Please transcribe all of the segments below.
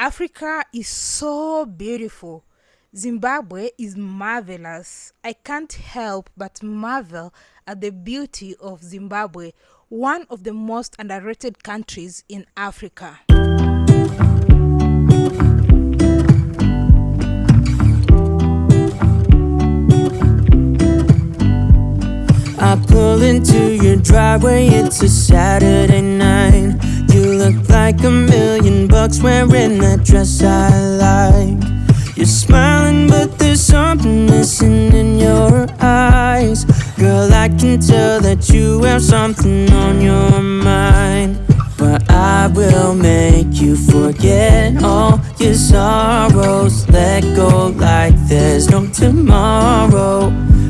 Africa is so beautiful. Zimbabwe is marvelous. I can't help but marvel at the beauty of Zimbabwe, one of the most underrated countries in Africa. I pull into your driveway, it's a Saturday night. Look like a million bucks wearing that dress I like. You're smiling, but there's something missing in your eyes. Girl, I can tell that you have something on your mind. But I will make you forget all your sorrows. Let go like there's no tomorrow.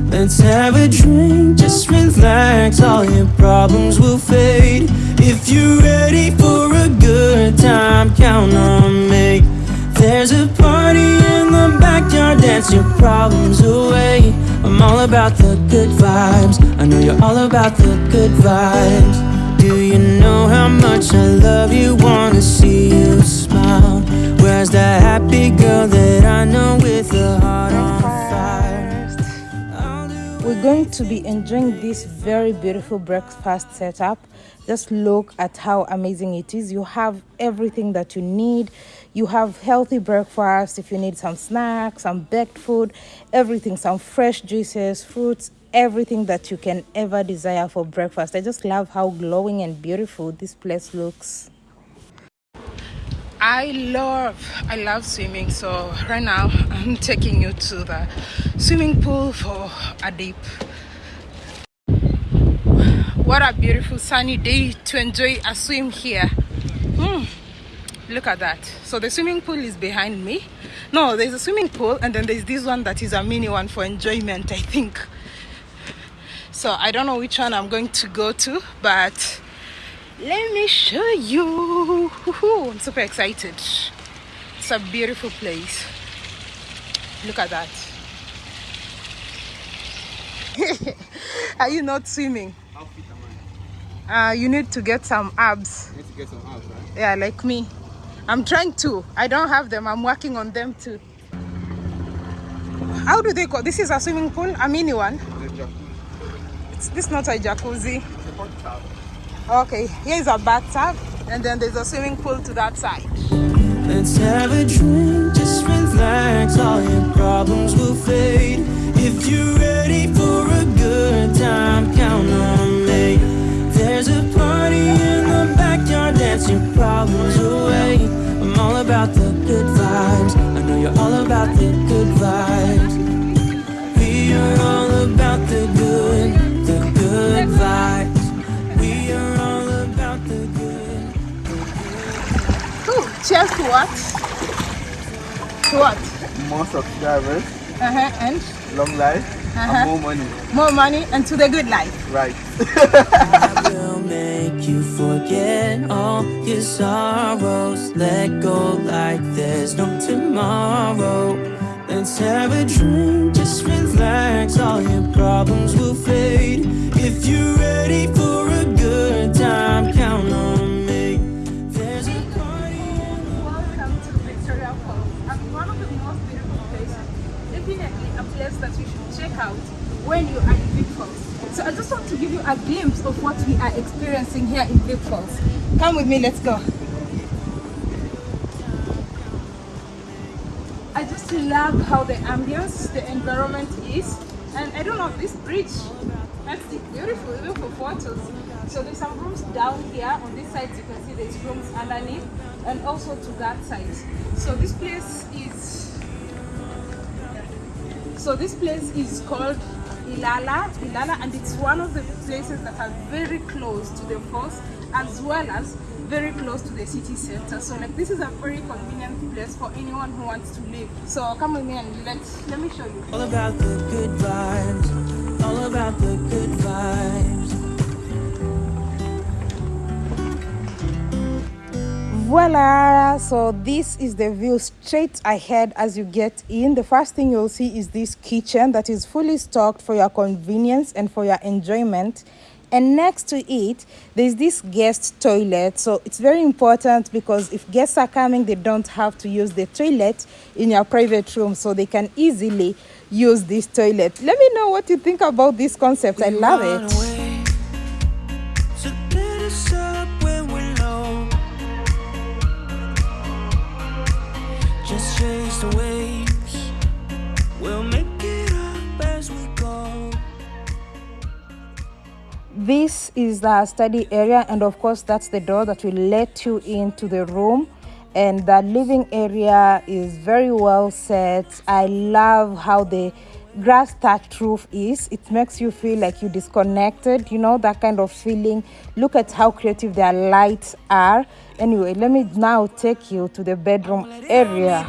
Let's have a drink, just relax, all your problems will fade. If you're ready for time, count on me. There's a party in the backyard, dance your problems away. I'm all about the good vibes, I know you're all about the good vibes. Do you know how much I love you? Wanna see you smile. Where's that happy girl that I know with a heart on going to be enjoying this very beautiful breakfast setup. Just look at how amazing it is. You have everything that you need. You have healthy breakfast if you need some snacks some baked food everything some fresh juices fruits everything that you can ever desire for breakfast. I just love how glowing and beautiful this place looks I love I love swimming so right now I'm taking you to the swimming pool for a dip. What a beautiful sunny day to enjoy a swim here. Hmm. look at that. So the swimming pool is behind me. No there's a swimming pool and then there's this one that is a mini one for enjoyment I think. So I don't know which one I'm going to go to but let me show you. I'm super excited. It's a beautiful place. Look at that. Are you not swimming? How fit am i? Uh you need to get some abs. Need to get some abs right? Yeah like me. I'm trying to. I don't have them. I'm working on them too. How do they call? This is a swimming pool? A mini one? It's this not a jacuzzi Okay, here's a bathtub, and then there's a swimming pool to that side. Let's have a drink, just relax, all your problems will fade. If you're ready for a good time, count on me. There's a party in the backyard, dance your problems away. I'm all about the good vibes, I know you're all about the cheers to what? To what? more subscribers Uh-huh, and long life Uh-huh. and more money more money and to the good life. right I will make you forget all your sorrows. Let go like there's no tomorrow. Let's have a drink, just relax, all your problems will fade. If you're ready That you should check out when you are in Vic Falls. So I just want to give you a glimpse of what we are experiencing here in Vic Falls. Come with me, let's go. I just love how the ambience, the environment is. And I don't know, this bridge, that's beautiful, even for photos. So there's some rooms down here. On this side, you can see there's rooms underneath and also to that side. So this place is, so this place is called Ilala, Ilala, and it's one of the places that are very close to the falls as well as very close to the city center. So like this is a very convenient place for anyone who wants to live. So come with me and let let me show you. All about the good vibes. All about the good vibes. Voila so this is the view straight ahead as you get in. The first thing you'll see is this kitchen that is fully stocked for your convenience and for your enjoyment. And next to it there's this guest toilet. So it's very important because if guests are coming they don't have to use the toilet in your private room. So they can easily use this toilet. Let me know what you think about this concept. I love it Just chase the waves. This is the study area, and of course, that's the door that will let you into the room. And the living area is very well set. I love how the grass thatched roof is it makes you feel like you're disconnected you know that kind of feeling look at how creative their lights are anyway let me now take you to the bedroom area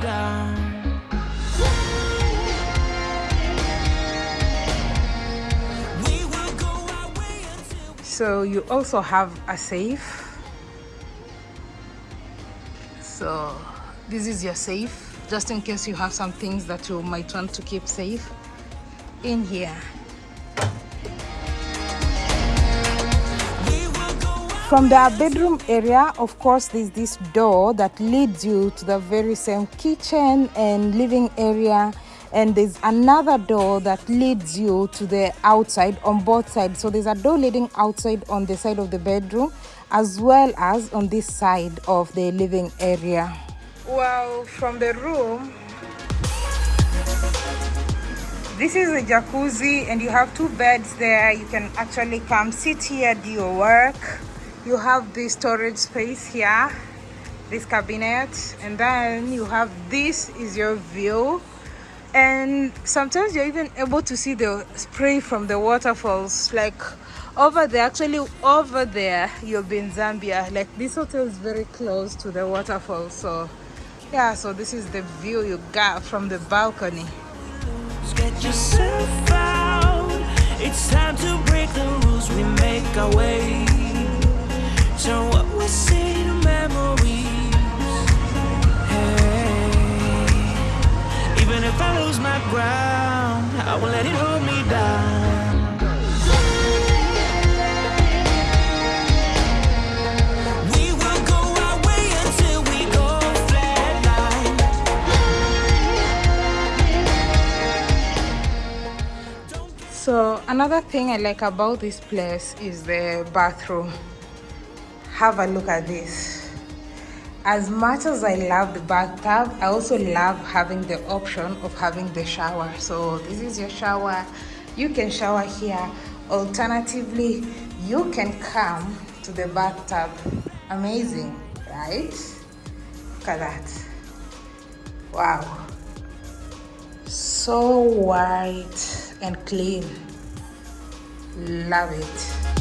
so you also have a safe so this is your safe just in case you have some things that you might want to keep safe in here. From the bedroom area, of course, there's this door that leads you to the very same kitchen and living area. And there's another door that leads you to the outside on both sides. So there's a door leading outside on the side of the bedroom as well as on this side of the living area. Well, from the room, this is a jacuzzi and you have two beds there you can actually come sit here do your work you have this storage space here this cabinet and then you have this is your view and sometimes you're even able to see the spray from the waterfalls like over there actually over there you'll be in zambia like this hotel is very close to the waterfall so yeah so this is the view you got from the balcony Get yourself out. It's time to break the rules. We make our way. What we memories. Hey. Even if I lose my ground, I won't let it hold me down. so another thing i like about this place is the bathroom have a look at this. As much as i love the bathtub i also love having the option of having the shower. So this is your shower. You can shower here. Alternatively you can come to the bathtub. Amazing right? Look at that. Wow. So white and clean. Love it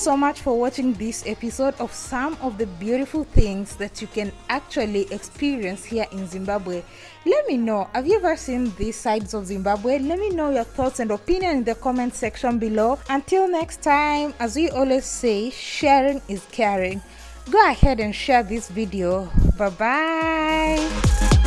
so much for watching this episode of some of the beautiful things that you can actually experience here in Zimbabwe. Let me know, have you ever seen these sides of Zimbabwe? Let me know your thoughts and opinion in the comment section below. Until next time, as we always say, sharing is caring. Go ahead and share this video. Bye bye.